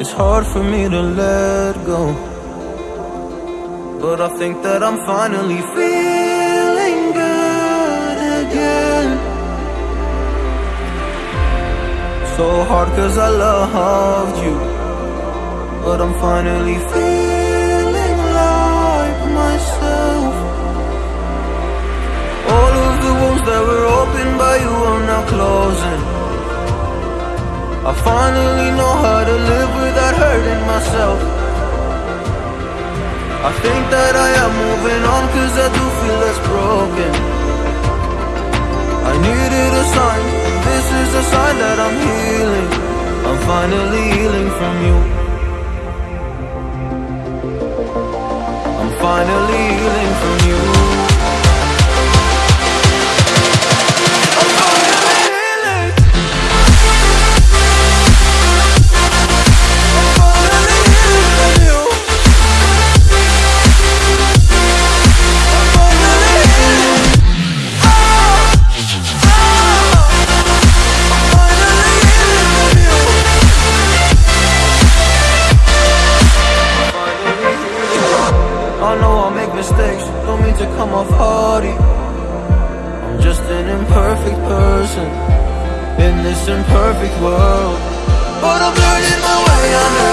It's hard for me to let go. But I think that I'm finally feeling good again. So hard cause I loved you. But I'm finally feeling like myself. All of the wounds that were opened by you are now closing. I finally know how to live without hurting myself. I think that I am moving on cause I do feel less broken. I needed a sign, this is a sign that I'm healing. I'm finally healing from you. Mistakes, don't mean to come off haughty. I'm just an imperfect person in this imperfect world. But I'm learning my way under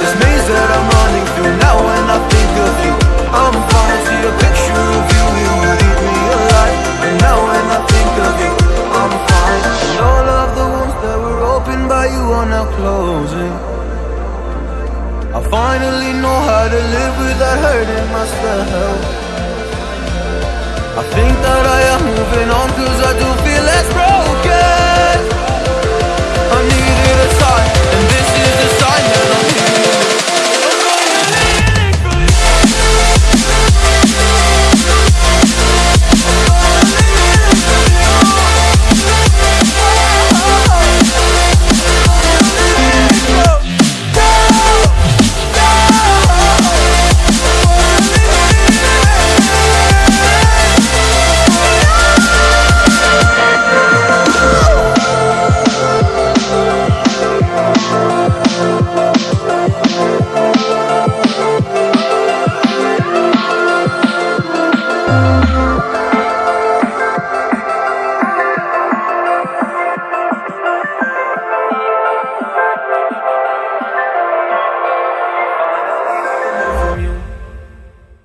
this maze that I'm running through. Now when I think of you, I'm falling see a picture of you. You would eat me alive. And now when I think of you, I'm fine. And all of the wounds that were opened by you are now closing. I finally know how to live without hurting myself. I think that I am